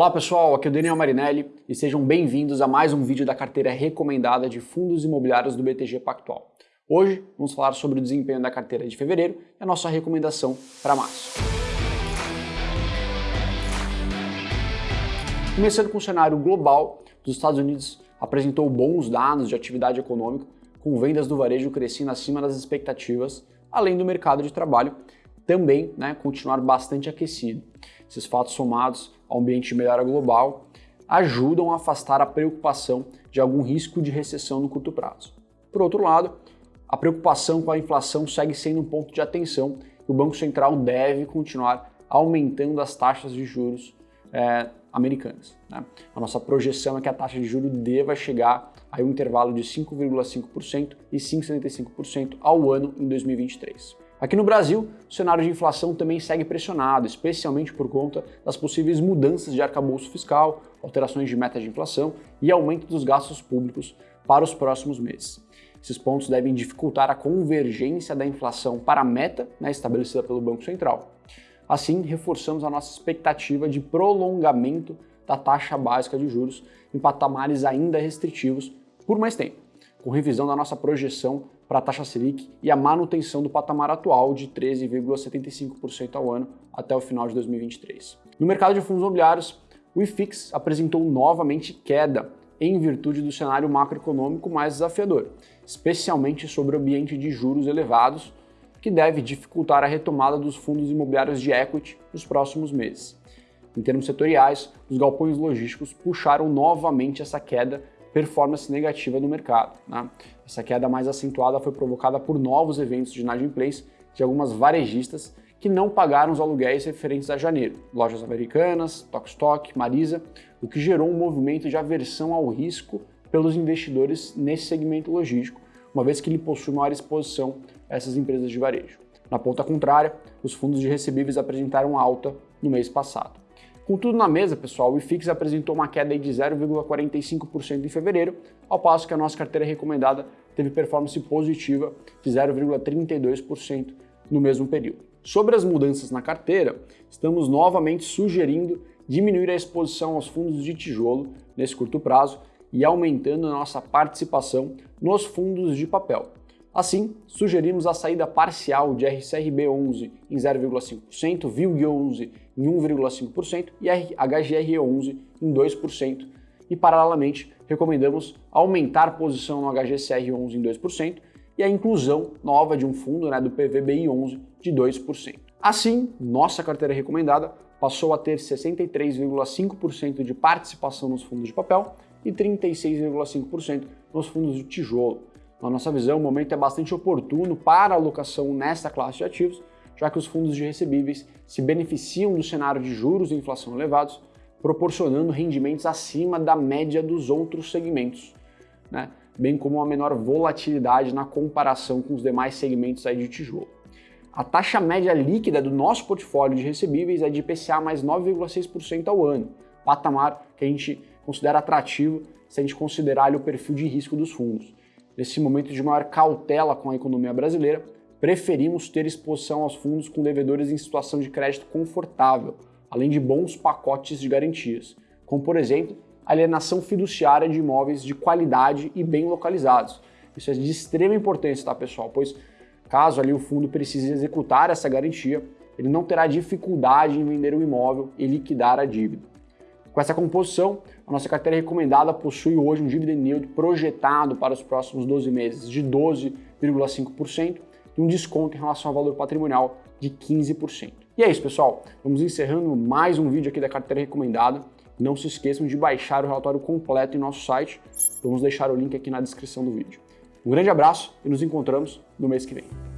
Olá pessoal, aqui é o Daniel Marinelli e sejam bem-vindos a mais um vídeo da carteira recomendada de fundos imobiliários do BTG Pactual. Hoje vamos falar sobre o desempenho da carteira de fevereiro e a nossa recomendação para março. Começando com o cenário global, os Estados Unidos apresentou bons dados de atividade econômica, com vendas do varejo crescendo acima das expectativas, além do mercado de trabalho também né, continuar bastante aquecido. Esses fatos somados ao ambiente de melhora global ajudam a afastar a preocupação de algum risco de recessão no curto prazo. Por outro lado, a preocupação com a inflação segue sendo um ponto de atenção e o Banco Central deve continuar aumentando as taxas de juros é, americanas. Né? A nossa projeção é que a taxa de juros deva chegar a um intervalo de 5,5% e 5,75% ao ano em 2023. Aqui no Brasil, o cenário de inflação também segue pressionado, especialmente por conta das possíveis mudanças de arcabouço fiscal, alterações de meta de inflação e aumento dos gastos públicos para os próximos meses. Esses pontos devem dificultar a convergência da inflação para a meta né, estabelecida pelo Banco Central. Assim, reforçamos a nossa expectativa de prolongamento da taxa básica de juros em patamares ainda restritivos por mais tempo, com revisão da nossa projeção para a taxa Selic e a manutenção do patamar atual de 13,75% ao ano até o final de 2023. No mercado de fundos imobiliários, o IFIX apresentou novamente queda em virtude do cenário macroeconômico mais desafiador, especialmente sobre o ambiente de juros elevados, que deve dificultar a retomada dos fundos imobiliários de equity nos próximos meses. Em termos setoriais, os galpões logísticos puxaram novamente essa queda performance negativa no mercado. Né? Essa queda mais acentuada foi provocada por novos eventos de inadimplência de algumas varejistas que não pagaram os aluguéis referentes a janeiro, lojas americanas, Tokstok, Marisa, o que gerou um movimento de aversão ao risco pelos investidores nesse segmento logístico, uma vez que ele possui maior exposição a essas empresas de varejo. Na ponta contrária, os fundos de recebíveis apresentaram alta no mês passado. Com tudo na mesa, pessoal, o IFIX apresentou uma queda de 0,45% em fevereiro, ao passo que a nossa carteira recomendada teve performance positiva de 0,32% no mesmo período. Sobre as mudanças na carteira, estamos novamente sugerindo diminuir a exposição aos fundos de tijolo nesse curto prazo e aumentando a nossa participação nos fundos de papel. Assim, sugerimos a saída parcial de RCRB11 em 0,5%, VILG11 em 1,5% e HGRE11 em 2%. E, paralelamente, recomendamos aumentar posição no HGCR11 em 2% e a inclusão nova de um fundo né, do PVBI11 de 2%. Assim, nossa carteira recomendada passou a ter 63,5% de participação nos fundos de papel e 36,5% nos fundos de tijolo. Na nossa visão, o momento é bastante oportuno para a alocação nesta classe de ativos, já que os fundos de recebíveis se beneficiam do cenário de juros e inflação elevados, proporcionando rendimentos acima da média dos outros segmentos, né? bem como uma menor volatilidade na comparação com os demais segmentos aí de tijolo. A taxa média líquida do nosso portfólio de recebíveis é de IPCA mais 9,6% ao ano, patamar que a gente considera atrativo se a gente considerar o perfil de risco dos fundos. Nesse momento de maior cautela com a economia brasileira, preferimos ter exposição aos fundos com devedores em situação de crédito confortável, além de bons pacotes de garantias, como por exemplo, alienação fiduciária de imóveis de qualidade e bem localizados. Isso é de extrema importância, tá pessoal? Pois caso ali o fundo precise executar essa garantia, ele não terá dificuldade em vender o imóvel e liquidar a dívida. Com essa composição, a nossa carteira recomendada possui hoje um dividend yield projetado para os próximos 12 meses de 12,5% e um desconto em relação ao valor patrimonial de 15%. E é isso, pessoal. Vamos encerrando mais um vídeo aqui da carteira recomendada. Não se esqueçam de baixar o relatório completo em nosso site. Vamos deixar o link aqui na descrição do vídeo. Um grande abraço e nos encontramos no mês que vem.